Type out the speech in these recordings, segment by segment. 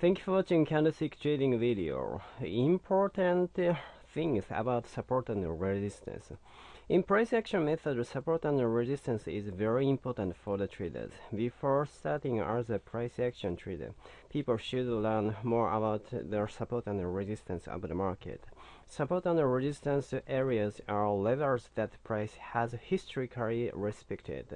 Thank you for watching candlestick trading video. Important things about support and resistance. In price action method, support and resistance is very important for the traders. Before starting as a price action trader, people should learn more about the support and resistance of the market. Support and resistance areas are levels that price has historically respected.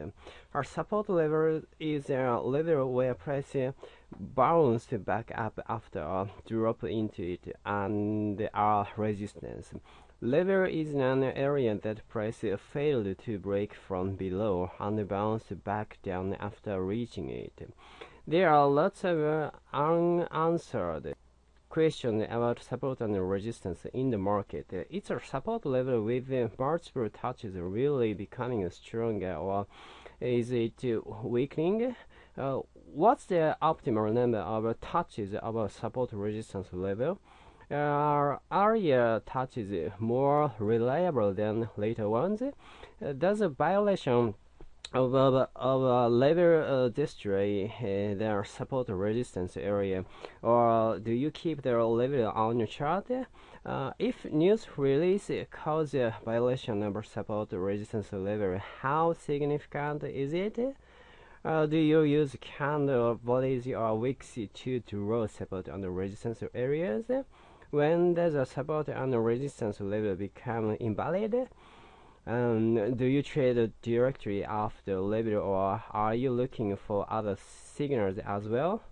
Our support level is a level where price bounced back up after a drop into it and our resistance. Level is an area that price failed to break from below and bounced back down after reaching it. There are lots of unanswered questions about support and resistance in the market. It's a support level with multiple touches really becoming stronger or is it weakening? Uh, what's the optimal number of touches of a support resistance level? Are earlier touches more reliable than later ones? Uh, does a violation of, of, of a level uh, destroy uh, their support resistance area. Or do you keep the level on your chart? Uh, if news release cause a violation of support resistance level how significant is it? Uh, do you use candle bodies or wicks to draw support on the resistance areas when a support and resistance level become invalid um, do you trade directly after the level or are you looking for other signals as well?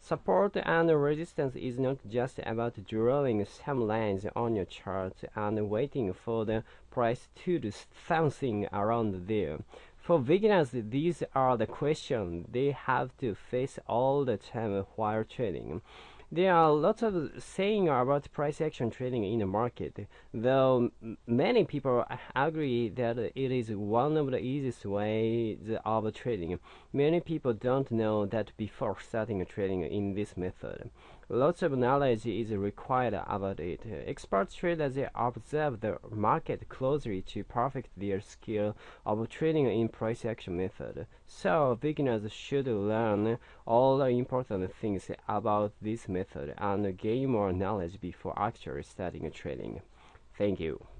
Support and resistance is not just about drawing some lines on your chart and waiting for the price to do something around there. For beginners, these are the questions they have to face all the time while trading. There are lots of saying about price action trading in the market, though many people agree that it is one of the easiest ways of trading. Many people don't know that before starting trading in this method. Lots of knowledge is required about it. Expert traders observe the market closely to perfect their skill of trading in price action method. So beginners should learn all the important things about this method and gain more knowledge before actually starting trading. Thank you.